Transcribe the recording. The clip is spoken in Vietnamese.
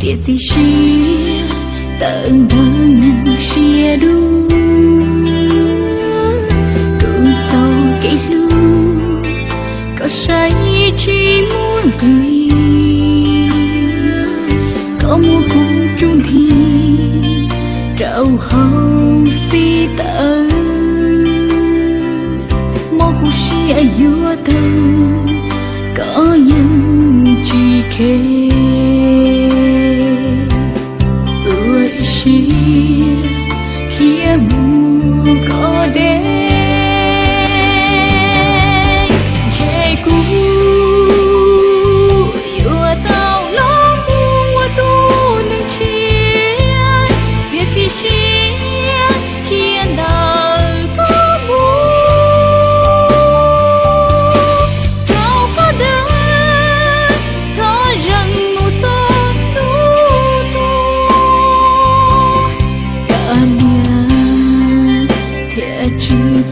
tiệt thì xia tận thơ nắng xia đu cứ giàu cái lu có say chi muốn cười. Có mua cũng chung thì trao hồng si tơ mô cũng xia yêu tơ có nhân